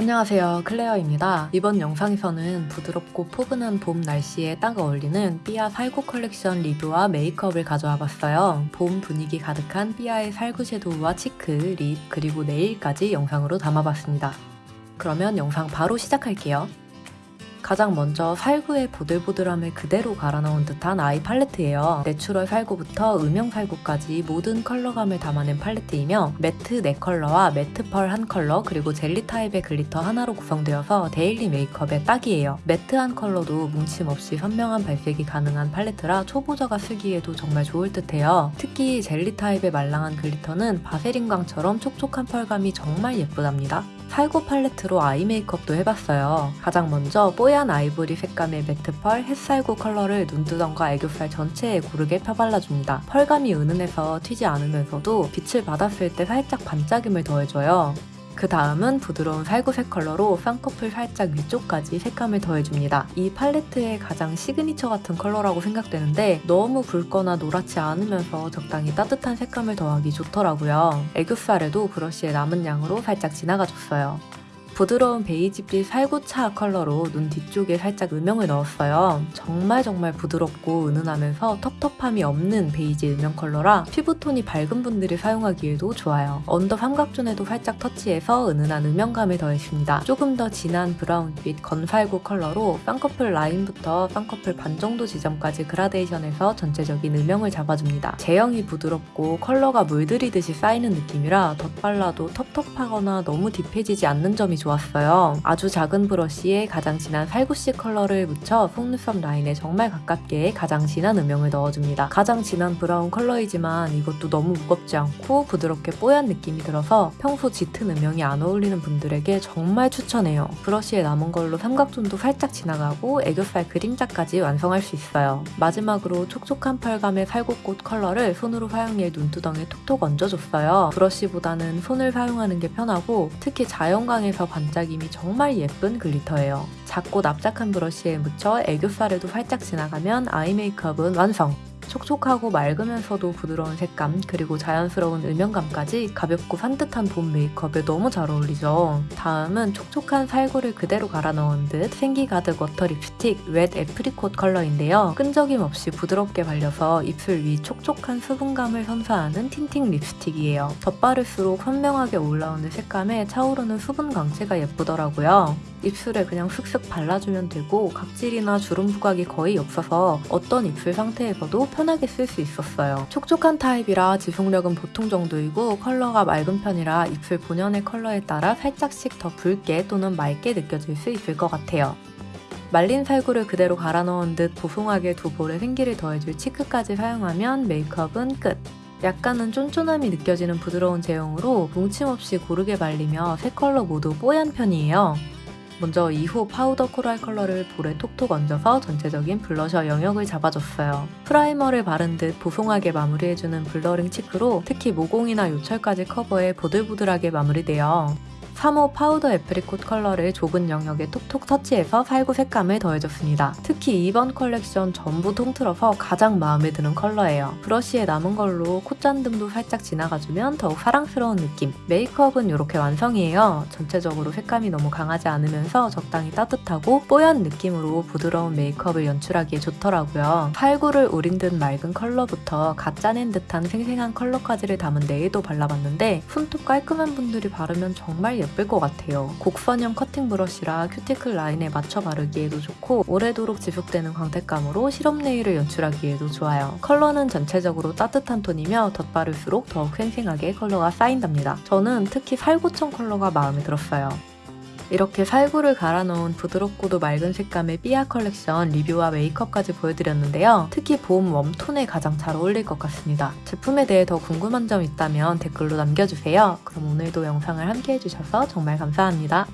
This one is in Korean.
안녕하세요. 클레어입니다. 이번 영상에서는 부드럽고 포근한 봄 날씨에 딱 어울리는 삐아 살구 컬렉션 리뷰와 메이크업을 가져와 봤어요. 봄 분위기 가득한 삐아의 살구 섀도우와 cheek, lip, 그리고 nail까지 영상으로 담아봤습니다. 그러면 영상 바로 시작할게요 가장 먼저 살구의 보들보들함을 그대로 갈아 넣은 듯한 eye 팔레트예요. 내추럴 살구부터 음영 살구까지 모든 컬러감을 담아낸 팔레트이며 matte 4컬러와 matte pearl 1컬러 그리고 젤리 타입의 glitter 하나로 구성되어서 daily 메이크업에 딱이에요. matte한 컬러도 뭉침 없이 선명한 발색이 가능한 팔레트라 초보자가 쓰기에도 정말 좋을 듯해요. 특히 젤리 타입의 말랑한 glitter는 바세린광처럼 촉촉한 pearl감이 정말 예쁘답니다. 살구 팔레트로 eye 메이크업도 해봤어요. 가장 먼저 뽀얀 아이보리 색감의 matte pearl 햇살구 컬러를 눈두덩과 애교살 전체에 고르게 펴발라줍니다. pearl감이 은은해서 튀지 않으면서도 빛을 받았을 때 살짝 반짝임을 더해줘요. 그 다음은 부드러운 살구색 컬러로 쌍꺼풀 살짝 위쪽까지 색감을 더해줍니다. 이 팔레트의 가장 시그니처 같은 컬러라고 생각되는데 너무 붉거나 노랗지 않으면서 적당히 따뜻한 색감을 더하기 좋더라고요. 애교살에도 브러쉬의 남은 양으로 살짝 지나가줬어요. 부드러운 베이지빛 살구차 컬러로 눈 뒤쪽에 살짝 음영을 넣었어요. 정말 정말 부드럽고 은은하면서 텁텁함이 없는 베이지 음영 컬러라 피부톤이 밝은 분들이 사용하기에도 좋아요. under 삼각존에도 살짝 터치해서 은은한 음영감을 더했습니다. 조금 더 진한 브라운빛 건살구 컬러로 쌍꺼풀 라인부터 쌍꺼풀 반 정도 지점까지 그라데이션해서 전체적인 음영을 잡아줍니다. 제형이 부드럽고 컬러가 물들이듯이 쌓이는 느낌이라 덧발라도 텁텁하거나 너무 deep해지지 않는 점이 좋았어요. 아주 작은 브러쉬에 가장 진한 살구씨 컬러를 묻혀 속눈썹 라인에 정말 가깝게 가장 진한 음영을 넣어줍니다. 가장 진한 브라운 컬러이지만 이것도 너무 무겁지 않고 부드럽게 뽀얀 느낌이 들어서 평소 짙은 음영이 안 어울리는 분들에게 정말 추천해요. 브러쉬에 남은 걸로 삼각존도 살짝 지나가고 애교살 그림자까지 완성할 수 있어요. 마지막으로 촉촉한 pearl감의 살구꽃 컬러를 손으로 사용해 눈두덩에 톡톡 얹어줬어요. 브러쉬보다는 손을 사용하는 게 편하고 특히 자연광에서 반짝임이 정말 예쁜 glitter예요. 작고 납작한 브러쉬에 묻혀 애교살에도 살짝 지나가면 eye 메이크업은 완성! 촉촉하고 맑으면서도 부드러운 색감 그리고 자연스러운 음영감까지 가볍고 산뜻한 봄 메이크업에 너무 잘 어울리죠. 다음은 촉촉한 살구를 그대로 갈아 넣은 듯 생기 가득 water 립스틱 wet apricot 컬러인데요. 끈적임 없이 부드럽게 발려서 입술 위 촉촉한 수분감을 선사하는 틴팅 립스틱이에요. 덧바를수록 선명하게 올라오는 색감에 차오르는 수분 광채가 예쁘더라고요. 입술에 그냥 슥슥 발라주면 되고 각질이나 주름 부각이 거의 없어서 어떤 입술 상태에서도 편하게 쓸 수 있었어요. 촉촉한 타입이라 지속력은 보통 정도이고 컬러가 맑은 편이라 입술 본연의 컬러에 따라 살짝씩 더 붉게 또는 맑게 느껴질 수 있을 것 같아요. 말린 살구를 그대로 갈아 넣은 듯 보송하게 두 볼에 생기를 더해줄 치크까지 사용하면 메이크업은 끝! 약간은 쫀쫀함이 느껴지는 부드러운 제형으로 뭉침 없이 고르게 발리며 세 컬러 모두 뽀얀 편이에요. 먼저 2호 파우더 코랄 컬러를 볼에 톡톡 얹어서 전체적인 블러셔 영역을 잡아줬어요. 프라이머를 바른 듯 보송하게 마무리해주는 blurring 치크로 특히 모공이나 요철까지 커버해 보들보들하게 마무리돼요. 3호 파우더 apricot 컬러를 좁은 영역에 톡톡 터치해서 살구 색감을 더해줬습니다. 특히 이번 컬렉션 전부 통틀어서 가장 마음에 드는 컬러예요. 브러쉬에 남은 걸로 콧잔등도 살짝 지나가주면 더욱 사랑스러운 느낌. 메이크업은 이렇게 완성이에요. 전체적으로 색감이 너무 강하지 않으면서 적당히 따뜻하고 뽀얀 느낌으로 부드러운 메이크업을 연출하기에 좋더라고요. 살구를 우린 듯 맑은 컬러부터 갓 짜낸 듯한 생생한 컬러까지를 담은 네일도 발라봤는데 손톱 깔끔한 분들이 바르면 정말 예뻐요. 예쁠 것 같아요. 곡선형 커팅 브러쉬라 큐티클 라인에 맞춰 바르기에도 좋고 오래도록 지속되는 광택감으로 시럽 네일을 연출하기에도 좋아요. 컬러는 전체적으로 따뜻한 톤이며 덧바를수록 더욱 생생하게 컬러가 쌓인답니다. 저는 특히 살구청 컬러가 마음에 들었어요. 이렇게 살구를 갈아 넣은 부드럽고도 맑은 색감의 삐아 컬렉션 리뷰와 메이크업까지 보여드렸는데요. 특히 봄 웜톤에 가장 잘 어울릴 것 같습니다. 제품에 대해 더 궁금한 점 있다면 댓글로 남겨주세요. 그럼 오늘도 영상을 함께 해주셔서 정말 감사합니다.